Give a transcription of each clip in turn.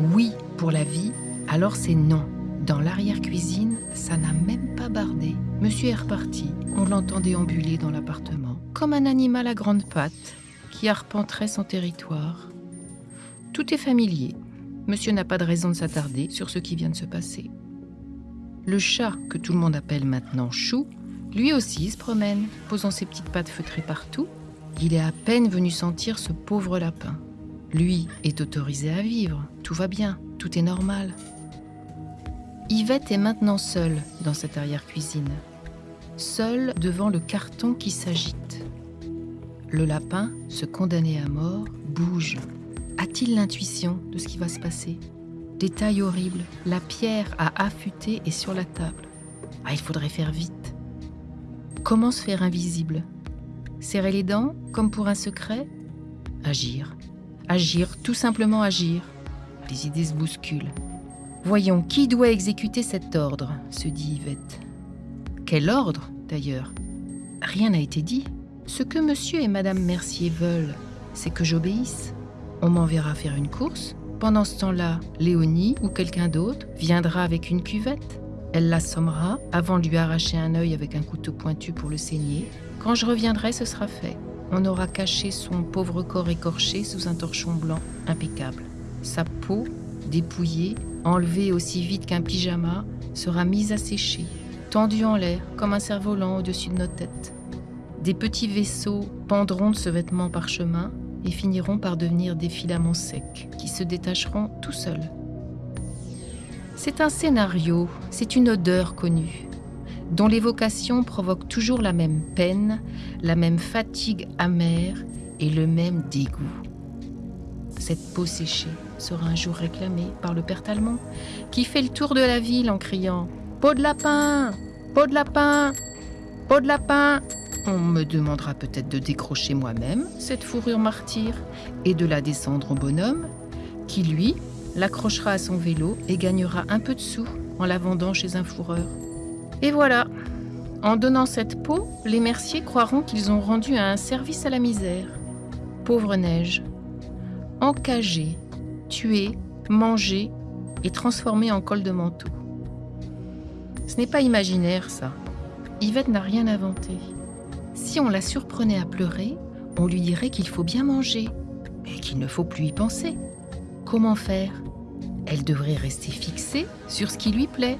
Oui pour la vie, alors c'est non. Dans l'arrière-cuisine, ça n'a même pas bardé. Monsieur est reparti. On l'entend déambuler dans l'appartement, comme un animal à grandes pattes qui arpenterait son territoire. Tout est familier. Monsieur n'a pas de raison de s'attarder sur ce qui vient de se passer. Le chat, que tout le monde appelle maintenant Chou, lui aussi se promène, posant ses petites pattes feutrées partout. Il est à peine venu sentir ce pauvre lapin. Lui est autorisé à vivre, tout va bien, tout est normal. Yvette est maintenant seule dans cette arrière-cuisine, seule devant le carton qui s'agite. Le lapin, ce condamné à mort, bouge. A-t-il l'intuition de ce qui va se passer? Détail horrible, la pierre à affûter est sur la table. Ah, il faudrait faire vite. Comment se faire invisible? Serrer les dents, comme pour un secret? Agir. Agir, tout simplement agir. Les idées se bousculent. Voyons, qui doit exécuter cet ordre se dit Yvette. Quel ordre, d'ailleurs? Rien n'a été dit. Ce que monsieur et madame Mercier veulent, c'est que j'obéisse. On m'enverra faire une course. Pendant ce temps-là, Léonie ou quelqu'un d'autre viendra avec une cuvette. Elle l'assommera avant de lui arracher un œil avec un couteau pointu pour le saigner. Quand je reviendrai, ce sera fait. On aura caché son pauvre corps écorché sous un torchon blanc impeccable. Sa peau, dépouillée, enlevée aussi vite qu'un pyjama, sera mise à sécher, tendue en l'air comme un cerf-volant au-dessus de nos têtes. Des petits vaisseaux pendront de ce vêtement parchemin et finiront par devenir des filaments secs qui se détacheront tout seuls. C'est un scénario, c'est une odeur connue, dont l'évocation provoque toujours la même peine, la même fatigue amère et le même dégoût. Cette peau séchée sera un jour réclamée par le père Talmont, qui fait le tour de la ville en criant Peau de lapin Peau de lapin Peau de lapin On me demandera peut-être de décrocher moi-même cette fourrure martyre et de la descendre au bonhomme, qui lui l'accrochera à son vélo et gagnera un peu de sous en la vendant chez un fourreur. Et voilà, en donnant cette peau, les merciers croiront qu'ils ont rendu un service à la misère. Pauvre neige, encagée, tuée, mangée et transformée en col de manteau. Ce n'est pas imaginaire, ça. Yvette n'a rien inventé. Si on la surprenait à pleurer, on lui dirait qu'il faut bien manger et qu'il ne faut plus y penser. Comment faire? Elle devrait rester fixée sur ce qui lui plaît.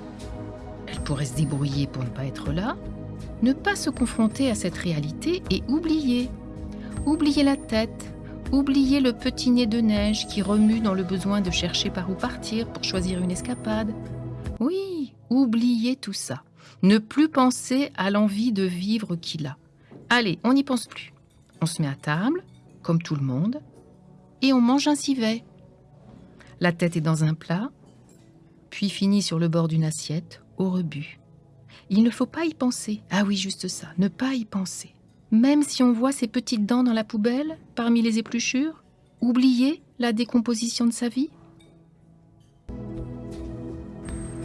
Pourrait se débrouiller pour ne pas être là, ne pas se confronter à cette réalité et oublier. Oublier la tête, oublier le petit nez de neige qui remue dans le besoin de chercher par où partir pour choisir une escapade. Oui, oublier tout ça. Ne plus penser à l'envie de vivre qu'il a. Allez, on n'y pense plus. On se met à table, comme tout le monde, et on mange un civet. La tête est dans un plat, puis finit sur le bord d'une assiette, au rebut. Il ne faut pas y penser. Ah oui, juste ça, ne pas y penser. Même si on voit ses petites dents dans la poubelle, parmi les épluchures, oublier la décomposition de sa vie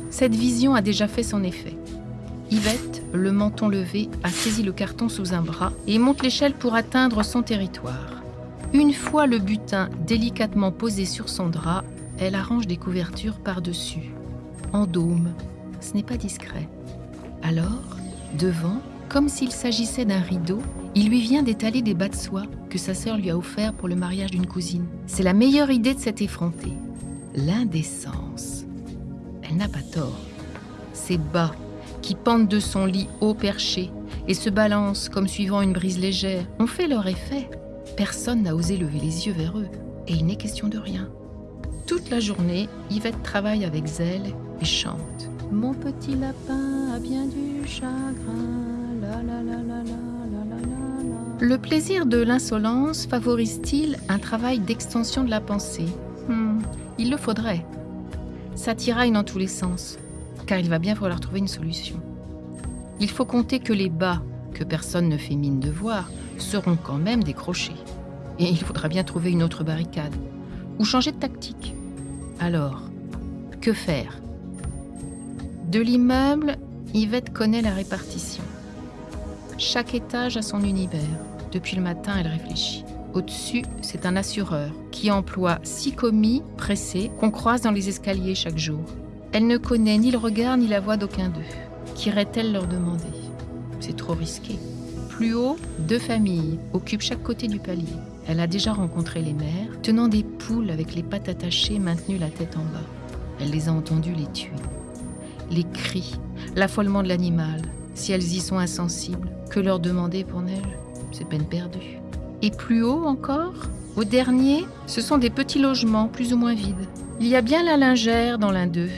Cette vision a déjà fait son effet. Yvette, le menton levé, a saisi le carton sous un bras et monte l'échelle pour atteindre son territoire. Une fois le butin délicatement posé sur son drap, elle arrange des couvertures par-dessus, en dôme. Ce n'est pas discret. Alors, devant, comme s'il s'agissait d'un rideau, il lui vient d'étaler des bas de soie que sa sœur lui a offerts pour le mariage d'une cousine. C'est la meilleure idée de cet effronté. L'indécence. Elle n'a pas tort. Ces bas qui pendent de son lit haut perché et se balancent comme suivant une brise légère ont fait leur effet. Personne n'a osé lever les yeux vers eux. Et il n'est question de rien. Toute la journée, Yvette travaille avec zèle et chante. Mon petit lapin a bien du chagrin. Le plaisir de l'insolence favorise-t-il un travail d'extension de la pensée? Hmm, Il le faudrait. Ça tiraille dans tous les sens, car il va bien falloir trouver une solution. Il faut compter que les bas, que personne ne fait mine de voir, seront quand même décrochés. Et il faudra bien trouver une autre barricade, ou changer de tactique. Alors, que faire? De l'immeuble, Yvette connaît la répartition. Chaque étage a son univers. Depuis le matin, elle réfléchit. Au-dessus, c'est un assureur qui emploie six commis pressés qu'on croise dans les escaliers chaque jour. Elle ne connaît ni le regard ni la voix d'aucun d'eux. Qu'irait-elle leur demander? C'est trop risqué. Plus haut, deux familles occupent chaque côté du palier. Elle a déjà rencontré les mères, tenant des poules avec les pattes attachées maintenues la tête en bas. Elle les a entendues les tuer. Les cris, l'affolement de l'animal, si elles y sont insensibles, que leur demander pour neige C'est peine perdue. Et plus haut encore, au dernier, ce sont des petits logements plus ou moins vides. Il y a bien la lingère dans l'un d'eux.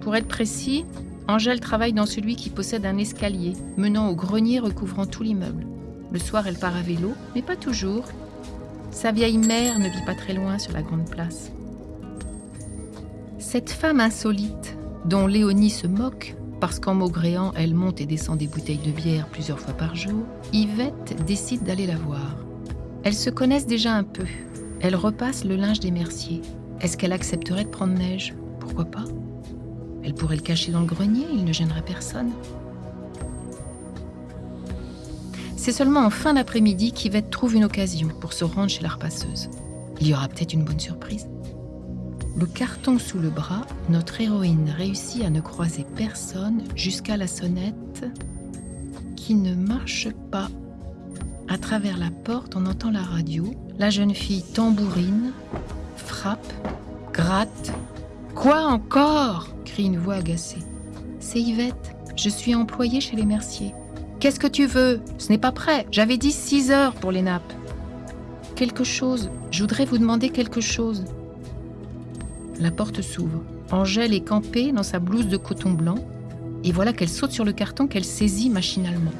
Pour être précis, Angèle travaille dans celui qui possède un escalier menant au grenier recouvrant tout l'immeuble. Le soir, elle part à vélo, mais pas toujours. Sa vieille mère ne vit pas très loin sur la grande place. Cette femme insolite, dont Léonie se moque, parce qu'en maugréant, elle monte et descend des bouteilles de bière plusieurs fois par jour, Yvette décide d'aller la voir. Elles se connaissent déjà un peu. Elle repasse le linge des merciers. Est-ce qu'elle accepterait de prendre neige? Pourquoi pas? Elle pourrait le cacher dans le grenier, il ne gênerait personne. C'est seulement en fin d'après-midi qu'Yvette trouve une occasion pour se rendre chez la repasseuse. Il y aura peut-être une bonne surprise. Le carton sous le bras, notre héroïne réussit à ne croiser personne jusqu'à la sonnette qui ne marche pas. À travers la porte, on entend la radio. La jeune fille tambourine, frappe, gratte. Quoi encore? crie une voix agacée. C'est Yvette. Je suis employée chez les Merciers. Qu'est-ce que tu veux? Ce n'est pas prêt. J'avais dit 6 heures pour les nappes. Quelque chose. Je voudrais vous demander quelque chose. La porte s'ouvre. Angèle est campée dans sa blouse de coton blanc, et voilà qu'elle saute sur le carton qu'elle saisit machinalement.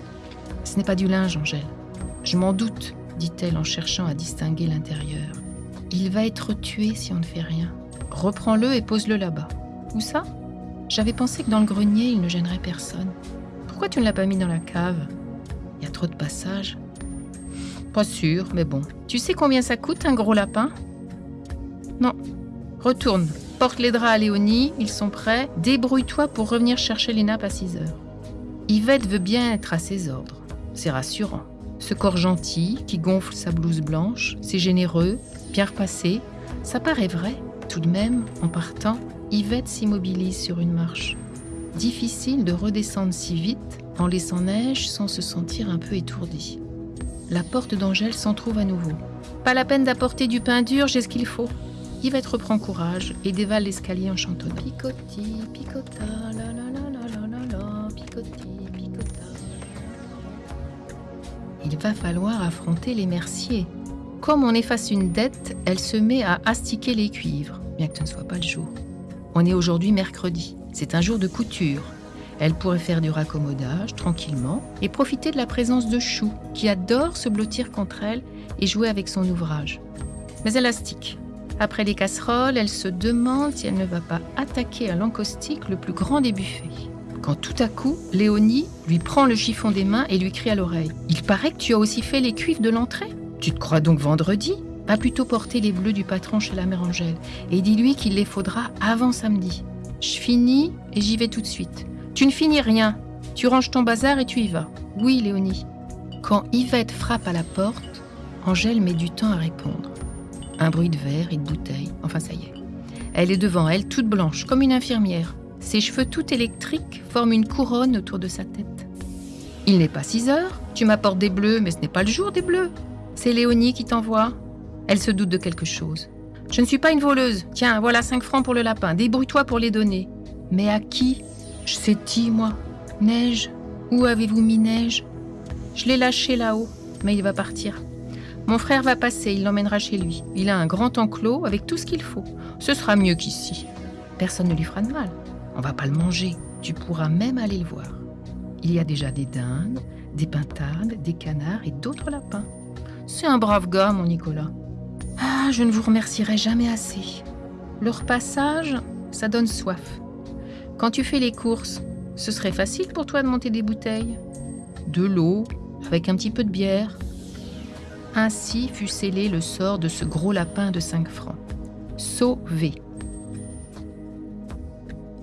Ce n'est pas du linge, Angèle. Je m'en doute, dit-elle en cherchant à distinguer l'intérieur. Il va être tué si on ne fait rien. Reprends-le et pose-le là-bas. Où ça? J'avais pensé que dans le grenier, il ne gênerait personne. Pourquoi tu ne l'as pas mis dans la cave? Il y a trop de passages. Pas sûr, mais bon. Tu sais combien ça coûte un gros lapin? Non, Retourne, porte les draps à Léonie, ils sont prêts. Débrouille-toi pour revenir chercher les nappes à 6 heures. Yvette veut bien être à ses ordres. C'est rassurant. Ce corps gentil qui gonfle sa blouse blanche, c'est généreux, bien repassé. Ça paraît vrai. Tout de même, en partant, Yvette s'immobilise sur une marche. Difficile de redescendre si vite en laissant neige sans se sentir un peu étourdi. La porte d'Angèle s'en trouve à nouveau. Pas la peine d'apporter du pain dur, j'ai ce qu'il faut. Yvette reprend courage et dévale l'escalier en chantonnant. Picota, la la la la la la picota. Il va falloir affronter les merciers. Comme on efface une dette, elle se met à astiquer les cuivres, bien que ce ne soit pas le jour. On est aujourd'hui mercredi, c'est un jour de couture. Elle pourrait faire du raccommodage tranquillement et profiter de la présence de Chou, qui adore se blottir contre elle et jouer avec son ouvrage. Mais elle astique. Après les casseroles, elle se demande si elle ne va pas attaquer à l'encaustique le plus grand des buffets. Quand tout à coup, Léonie lui prend le chiffon des mains et lui crie à l'oreille Il paraît que tu as aussi fait les cuivres de l'entrée Tu te crois donc vendredi Va plutôt porter les bleus du patron chez la mère Angèle et dis-lui qu'il les faudra avant samedi. Je finis et j'y vais tout de suite. Tu ne finis rien. Tu ranges ton bazar et tu y vas. Oui, Léonie. Quand Yvette frappe à la porte, Angèle met du temps à répondre. Un bruit de verre et de bouteille. Enfin, ça y est. Elle est devant elle, toute blanche, comme une infirmière. Ses cheveux tout électriques forment une couronne autour de sa tête. Il n'est pas 6 heures. Tu m'apportes des bleus, mais ce n'est pas le jour des bleus. C'est Léonie qui t'envoie. Elle se doute de quelque chose. Je ne suis pas une voleuse. Tiens, voilà 5 francs pour le lapin. Débrouille-toi pour les donner. Mais à qui Je sais qui, moi. Neige. Où avez-vous mis Neige Je l'ai lâché là-haut, mais il va partir. Mon frère va passer, il l'emmènera chez lui. Il a un grand enclos avec tout ce qu'il faut. Ce sera mieux qu'ici. Personne ne lui fera de mal. On va pas le manger. Tu pourras même aller le voir. Il y a déjà des dindes, des pintades, des canards et d'autres lapins. C'est un brave gars, mon Nicolas. Ah, je ne vous remercierai jamais assez. Leur passage, ça donne soif. Quand tu fais les courses, ce serait facile pour toi de monter des bouteilles. De l'eau, avec un petit peu de bière, ainsi fut scellé le sort de ce gros lapin de 5 francs. Sauvé.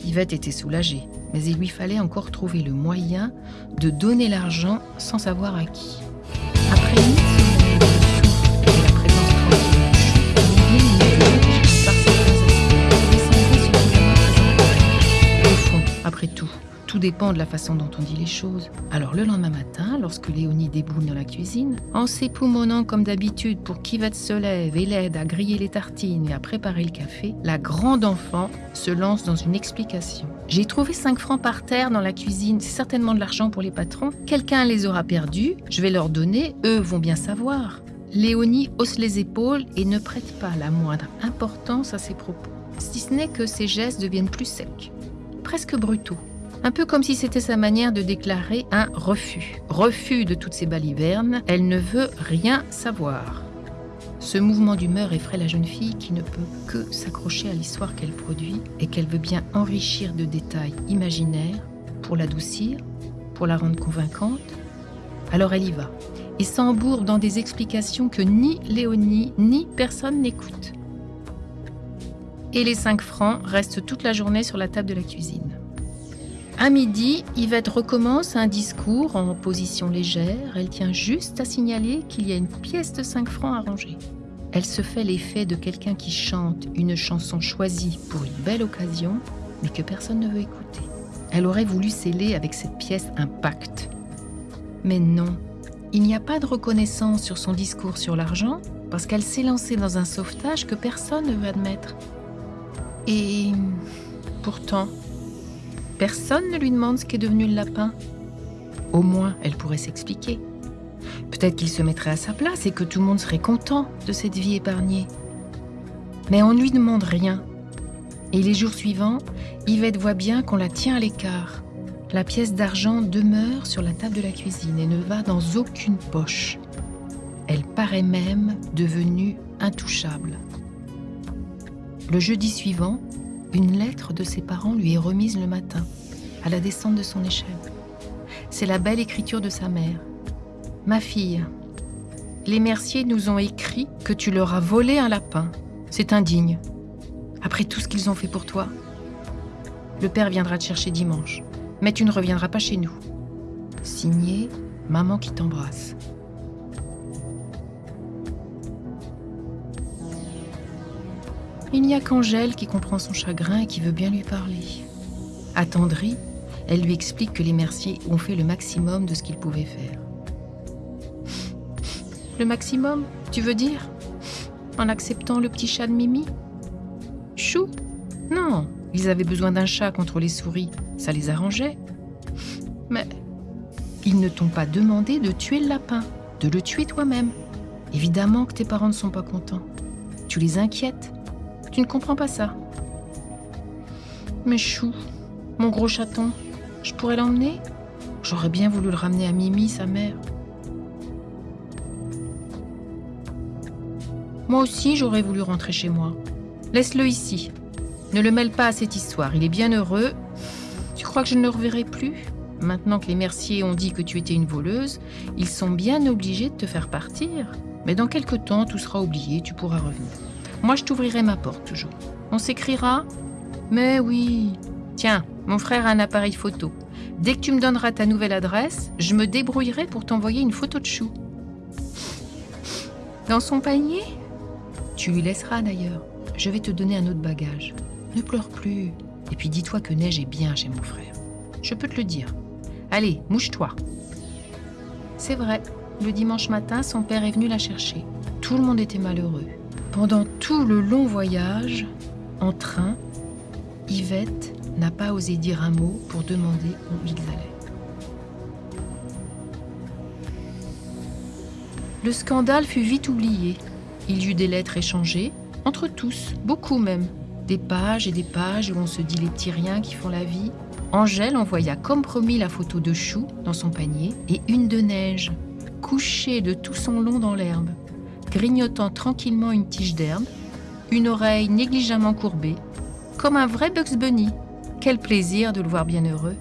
Yvette était soulagée, mais il lui fallait encore trouver le moyen de donner l'argent sans savoir à qui. Dépend de la façon dont on dit les choses. Alors le lendemain matin, lorsque Léonie déboule dans la cuisine, en s'époumonnant comme d'habitude pour qu'Yvette se lève et l'aide à griller les tartines et à préparer le café, la grande enfant se lance dans une explication. J'ai trouvé 5 francs par terre dans la cuisine, c'est certainement de l'argent pour les patrons. Quelqu'un les aura perdus, je vais leur donner, eux vont bien savoir. Léonie hausse les épaules et ne prête pas la moindre importance à ses propos, si ce n'est que ses gestes deviennent plus secs, presque brutaux. Un peu comme si c'était sa manière de déclarer un refus. Refus de toutes ces balivernes, elle ne veut rien savoir. Ce mouvement d'humeur effraie la jeune fille qui ne peut que s'accrocher à l'histoire qu'elle produit et qu'elle veut bien enrichir de détails imaginaires pour l'adoucir, pour la rendre convaincante. Alors elle y va et s'embourre dans des explications que ni Léonie ni personne n'écoute. Et les 5 francs restent toute la journée sur la table de la cuisine. À midi, Yvette recommence un discours en position légère. Elle tient juste à signaler qu'il y a une pièce de 5 francs à ranger. Elle se fait l'effet de quelqu'un qui chante une chanson choisie pour une belle occasion, mais que personne ne veut écouter. Elle aurait voulu sceller avec cette pièce un pacte. Mais non, il n'y a pas de reconnaissance sur son discours sur l'argent parce qu'elle s'est lancée dans un sauvetage que personne ne veut admettre. Et pourtant, Personne ne lui demande ce qu'est devenu le lapin. Au moins, elle pourrait s'expliquer. Peut-être qu'il se mettrait à sa place et que tout le monde serait content de cette vie épargnée. Mais on ne lui demande rien. Et les jours suivants, Yvette voit bien qu'on la tient à l'écart. La pièce d'argent demeure sur la table de la cuisine et ne va dans aucune poche. Elle paraît même devenue intouchable. Le jeudi suivant, une lettre de ses parents lui est remise le matin, à la descente de son échelle. C'est la belle écriture de sa mère. Ma fille, les Merciers nous ont écrit que tu leur as volé un lapin. C'est indigne. Après tout ce qu'ils ont fait pour toi. Le père viendra te chercher dimanche, mais tu ne reviendras pas chez nous. Signé Maman qui t'embrasse. Il n'y a qu'Angèle qui comprend son chagrin et qui veut bien lui parler. Attendrie, elle lui explique que les Merciers ont fait le maximum de ce qu'ils pouvaient faire. Le maximum, tu veux dire? En acceptant le petit chat de Mimi? Chou? Non, ils avaient besoin d'un chat contre les souris, ça les arrangeait. Mais ils ne t'ont pas demandé de tuer le lapin, de le tuer toi-même. Évidemment que tes parents ne sont pas contents. Tu les inquiètes. Tu ne comprends pas ça Mais chou, mon gros chaton, je pourrais l'emmener? J'aurais bien voulu le ramener à Mimi, sa mère. Moi aussi, j'aurais voulu rentrer chez moi. Laisse-le ici. Ne le mêle pas à cette histoire. Il est bien heureux. Tu crois que je ne le reverrai plus? Maintenant que les merciers ont dit que tu étais une voleuse, ils sont bien obligés de te faire partir. Mais dans quelque temps, tout sera oublié, tu pourras revenir. Moi, je t'ouvrirai ma porte toujours. On s'écrira Mais oui. Tiens, mon frère a un appareil photo. Dès que tu me donneras ta nouvelle adresse, je me débrouillerai pour t'envoyer une photo de chou. Dans son panier? Tu lui laisseras d'ailleurs. Je vais te donner un autre bagage. Ne pleure plus. Et puis dis-toi que Neige est bien chez mon frère. Je peux te le dire. Allez, mouche-toi. C'est vrai, le dimanche matin, son père est venu la chercher. Tout le monde était malheureux. Pendant tout le long voyage, en train, Yvette n'a pas osé dire un mot pour demander où ils allaient. Le scandale fut vite oublié. Il y eut des lettres échangées, entre tous, beaucoup même. Des pages et des pages où on se dit les petits riens qui font la vie. Angèle envoya comme promis la photo de Chou dans son panier et une de neige, couchée de tout son long dans l'herbe grignotant tranquillement une tige d'herbe, une oreille négligemment courbée, comme un vrai Bugs Bunny. Quel plaisir de le voir bien heureux.